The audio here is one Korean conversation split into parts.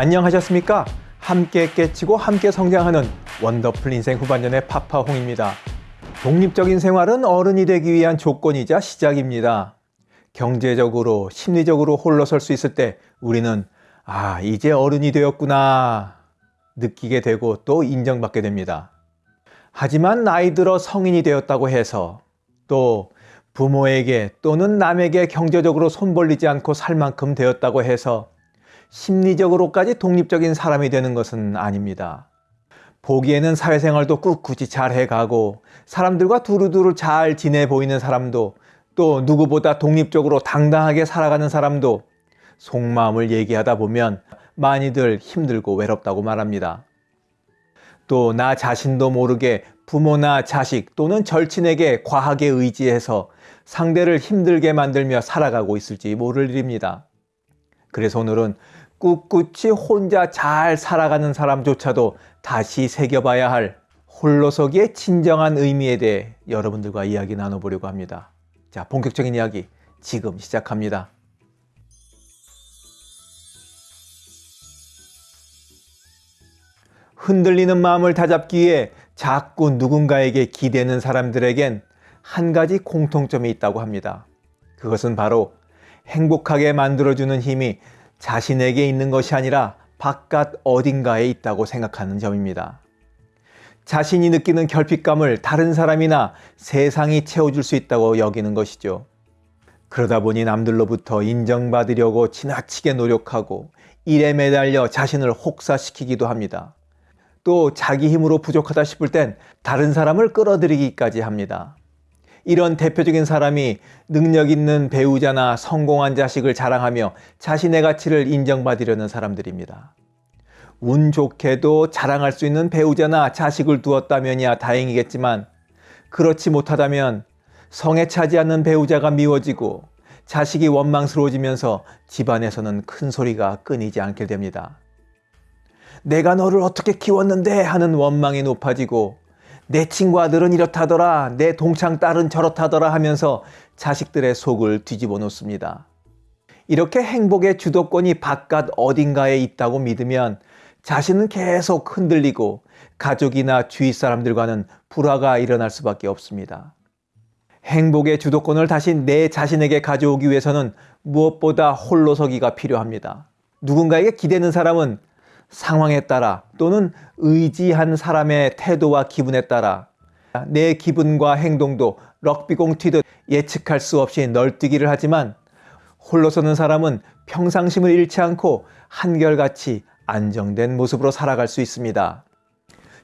안녕하셨습니까? 함께 깨치고 함께 성장하는 원더풀 인생 후반년의 파파홍입니다. 독립적인 생활은 어른이 되기 위한 조건이자 시작입니다. 경제적으로, 심리적으로 홀로 설 수 있을 때 우리는 아, 이제 어른이 되었구나 느끼게 되고 또 인정받게 됩니다. 하지만 나이 들어 성인이 되었다고 해서 또 부모에게 또는 남에게 경제적으로 손 벌리지 않고 살 만큼 되었다고 해서 심리적으로까지 독립적인 사람이 되는 것은 아닙니다. 보기에는 사회생활도 꿋꿋이 잘 해가고 사람들과 두루두루 잘 지내 보이는 사람도 또 누구보다 독립적으로 당당하게 살아가는 사람도 속마음을 얘기하다 보면 많이들 힘들고 외롭다고 말합니다. 또 나 자신도 모르게 부모나 자식 또는 절친에게 과하게 의지해서 상대를 힘들게 만들며 살아가고 있을지 모를 일입니다. 그래서 오늘은 꿋꿋이 혼자 잘 살아가는 사람조차도 다시 새겨봐야 할 홀로서기의 진정한 의미에 대해 여러분들과 이야기 나눠보려고 합니다. 자, 본격적인 이야기 지금 시작합니다. 흔들리는 마음을 다잡기 위해 자꾸 누군가에게 기대는 사람들에겐 한 가지 공통점이 있다고 합니다. 그것은 바로 행복하게 만들어주는 힘이 자신에게 있는 것이 아니라 바깥 어딘가에 있다고 생각하는 점입니다. 자신이 느끼는 결핍감을 다른 사람이나 세상이 채워줄 수 있다고 여기는 것이죠. 그러다 보니 남들로부터 인정받으려고 지나치게 노력하고 일에 매달려 자신을 혹사시키기도 합니다. 또 자기 힘으로 부족하다 싶을 땐 다른 사람을 끌어들이기까지 합니다. 이런 대표적인 사람이 능력 있는 배우자나 성공한 자식을 자랑하며 자신의 가치를 인정받으려는 사람들입니다. 운 좋게도 자랑할 수 있는 배우자나 자식을 두었다면야 다행이겠지만 그렇지 못하다면 성에 차지 않는 배우자가 미워지고 자식이 원망스러워지면서 집안에서는 큰 소리가 끊이지 않게 됩니다. 내가 너를 어떻게 키웠는데 하는 원망이 높아지고 내 친구 아들은 이렇다더라 내 동창 딸은 저렇다더라 하면서 자식들의 속을 뒤집어 놓습니다. 이렇게 행복의 주도권이 바깥 어딘가에 있다고 믿으면 자신은 계속 흔들리고 가족이나 주위 사람들과는 불화가 일어날 수밖에 없습니다. 행복의 주도권을 다시 내 자신에게 가져오기 위해서는 무엇보다 홀로서기가 필요합니다. 누군가에게 기대는 사람은 상황에 따라 또는 의지한 사람의 태도와 기분에 따라 내 기분과 행동도 럭비공 튀듯 예측할 수 없이 널뛰기를 하지만 홀로 서는 사람은 평상심을 잃지 않고 한결같이 안정된 모습으로 살아갈 수 있습니다.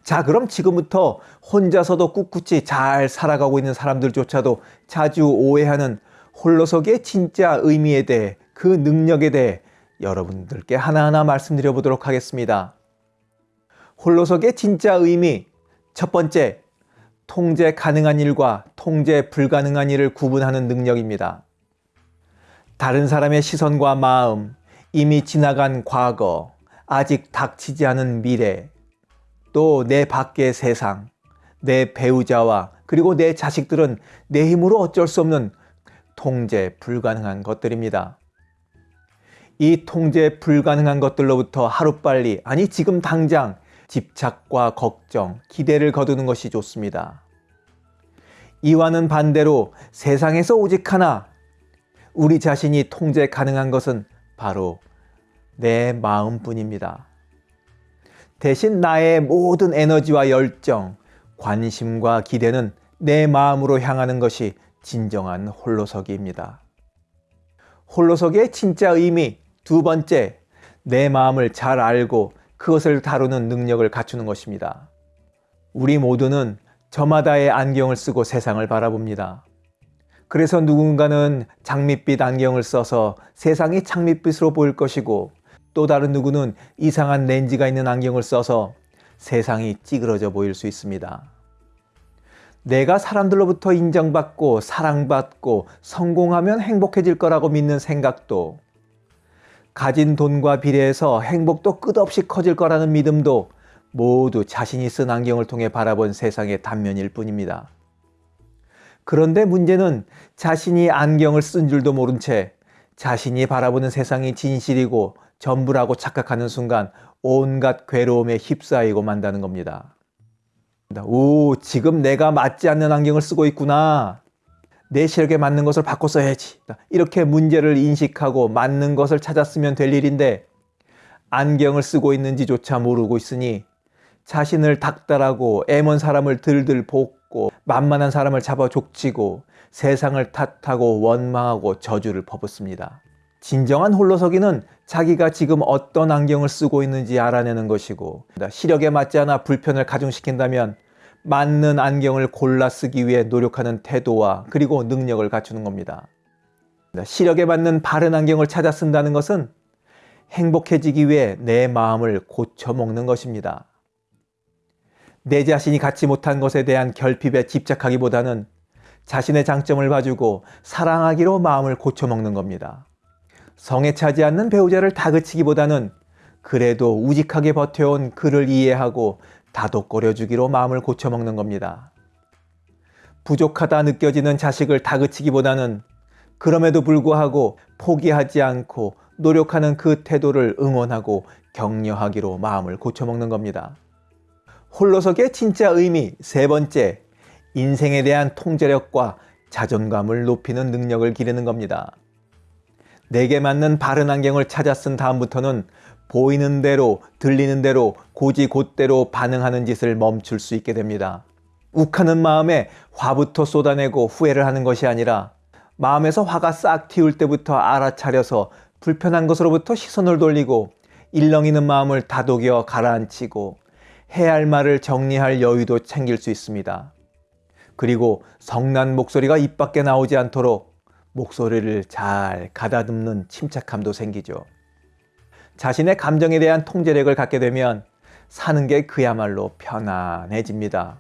자 그럼 지금부터 혼자서도 꿋꿋이 잘 살아가고 있는 사람들조차도 자주 오해하는 홀로서기의 진짜 의미에 대해 그 능력에 대해 여러분들께 하나하나 말씀드려 보도록 하겠습니다. 홀로서기의 진짜 의미 첫 번째, 통제 가능한 일과 통제 불가능한 일을 구분하는 능력입니다. 다른 사람의 시선과 마음, 이미 지나간 과거, 아직 닥치지 않은 미래, 또 내 밖의 세상, 내 배우자와 그리고 내 자식들은 내 힘으로 어쩔 수 없는 통제 불가능한 것들입니다. 이 통제 불가능한 것들로부터 하루빨리 아니 지금 당장 집착과 걱정, 기대를 거두는 것이 좋습니다. 이와는 반대로 세상에서 오직 하나 우리 자신이 통제 가능한 것은 바로 내 마음뿐입니다. 대신 나의 모든 에너지와 열정, 관심과 기대는 내 마음으로 향하는 것이 진정한 홀로서기입니다. 홀로서기의 진짜 의미 두 번째, 내 마음을 잘 알고 그것을 다루는 능력을 갖추는 것입니다. 우리 모두는 저마다의 안경을 쓰고 세상을 바라봅니다. 그래서 누군가는 장밋빛 안경을 써서 세상이 장밋빛으로 보일 것이고 또 다른 누구는 이상한 렌즈가 있는 안경을 써서 세상이 찌그러져 보일 수 있습니다. 내가 사람들로부터 인정받고 사랑받고 성공하면 행복해질 거라고 믿는 생각도 가진 돈과 비례해서 행복도 끝없이 커질 거라는 믿음도 모두 자신이 쓴 안경을 통해 바라본 세상의 단면일 뿐입니다. 그런데 문제는 자신이 안경을 쓴 줄도 모른 채 자신이 바라보는 세상이 진실이고 전부라고 착각하는 순간 온갖 괴로움에 휩싸이고 만다는 겁니다. 오, 지금 내가 맞지 않는 안경을 쓰고 있구나. 내 시력에 맞는 것을 바꿔 써야지. 이렇게 문제를 인식하고 맞는 것을 찾았으면 될 일인데 안경을 쓰고 있는지조차 모르고 있으니 자신을 닥달하고 애먼 사람을 들들 볶고 만만한 사람을 잡아 족치고 세상을 탓하고 원망하고 저주를 퍼붓습니다. 진정한 홀로서기는 자기가 지금 어떤 안경을 쓰고 있는지 알아내는 것이고 시력에 맞지 않아 불편을 가중시킨다면 맞는 안경을 골라 쓰기 위해 노력하는 태도와 그리고 능력을 갖추는 겁니다. 시력에 맞는 바른 안경을 찾아 쓴다는 것은 행복해지기 위해 내 마음을 고쳐먹는 것입니다. 내 자신이 갖지 못한 것에 대한 결핍에 집착하기보다는 자신의 장점을 봐주고 사랑하기로 마음을 고쳐먹는 겁니다. 성에 차지 않는 배우자를 다그치기보다는 그래도 우직하게 버텨온 그를 이해하고 다독거려주기로 마음을 고쳐먹는 겁니다. 부족하다 느껴지는 자식을 다그치기보다는 그럼에도 불구하고 포기하지 않고 노력하는 그 태도를 응원하고 격려하기로 마음을 고쳐먹는 겁니다. 홀로서기의 진짜 의미 세 번째, 인생에 대한 통제력과 자존감을 높이는 능력을 기르는 겁니다. 내게 맞는 바른 안경을 찾아 쓴 다음부터는 보이는 대로 들리는 대로 고지 곧대로 반응하는 짓을 멈출 수 있게 됩니다. 욱하는 마음에 화부터 쏟아내고 후회를 하는 것이 아니라 마음에서 화가 싹 튀울 때부터 알아차려서 불편한 것으로부터 시선을 돌리고 일렁이는 마음을 다독여 가라앉히고 해야 할 말을 정리할 여유도 챙길 수 있습니다. 그리고 성난 목소리가 입 밖에 나오지 않도록 목소리를 잘 가다듬는 침착함도 생기죠. 자신의 감정에 대한 통제력을 갖게 되면 사는 게 그야말로 편안해집니다.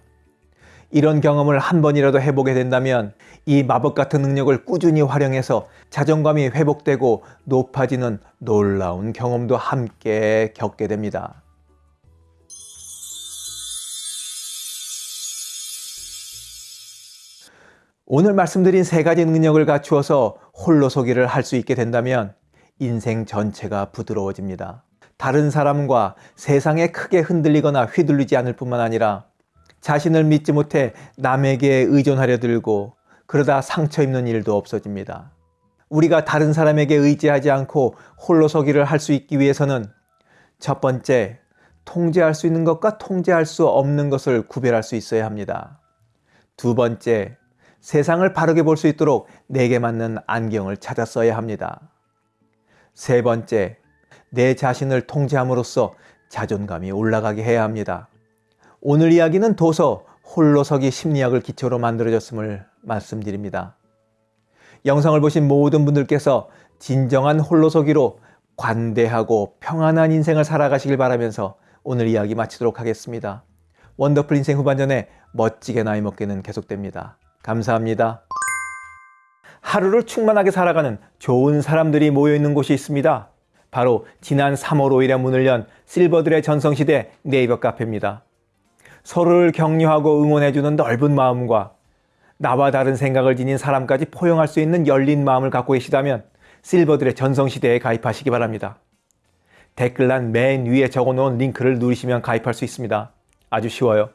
이런 경험을 한 번이라도 해보게 된다면 이 마법 같은 능력을 꾸준히 활용해서 자존감이 회복되고 높아지는 놀라운 경험도 함께 겪게 됩니다. 오늘 말씀드린 세 가지 능력을 갖추어서 홀로서기를 할 수 있게 된다면 인생 전체가 부드러워집니다. 다른 사람과 세상에 크게 흔들리거나 휘둘리지 않을 뿐만 아니라 자신을 믿지 못해 남에게 의존하려 들고 그러다 상처 입는 일도 없어집니다. 우리가 다른 사람에게 의지하지 않고 홀로 서기를 할 수 있기 위해서는 첫 번째, 통제할 수 있는 것과 통제할 수 없는 것을 구별할 수 있어야 합니다. 두 번째, 세상을 바르게 볼 수 있도록 내게 맞는 안경을 찾아 써야 합니다. 세 번째, 내 자신을 통제함으로써 자존감이 올라가게 해야 합니다. 오늘 이야기는 도서 홀로서기 심리학을 기초로 만들어졌음을 말씀드립니다. 영상을 보신 모든 분들께서 진정한 홀로서기로 관대하고 평안한 인생을 살아가시길 바라면서 오늘 이야기 마치도록 하겠습니다. 원더풀 인생 후반전에 멋지게 나이 먹기는 계속됩니다. 감사합니다. 하루를 충만하게 살아가는 좋은 사람들이 모여있는 곳이 있습니다. 바로 지난 3월 5일에 문을 연 실버들의 전성시대 네이버 카페입니다. 서로를 격려하고 응원해주는 넓은 마음과 나와 다른 생각을 지닌 사람까지 포용할 수 있는 열린 마음을 갖고 계시다면 실버들의 전성시대에 가입하시기 바랍니다. 댓글란 맨 위에 적어놓은 링크를 누르시면 가입할 수 있습니다. 아주 쉬워요.